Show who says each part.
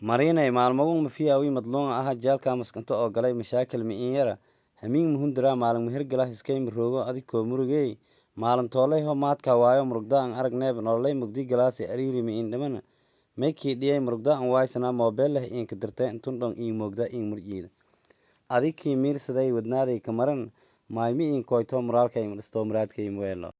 Speaker 1: marinay maalmagun mafiyawi madluun aha jaalka maskanto oo galay mashaakil mi'inyara hamiin muhundira maalin muhirgala hiskay miroogo adikoo murugey maalin tooleyho maadka waayo murugda an aragneeb nololay mugdi galaasi ariiri mi'in dhimana maykii dhiyay murugda an waaysana moobeellah iinka dirtay intundhon dhon moogda iin murjiida. Adikii miirsaday wadnaaday ka maran maaymi iin koyto muraalkay madhisto muraadkay muweelo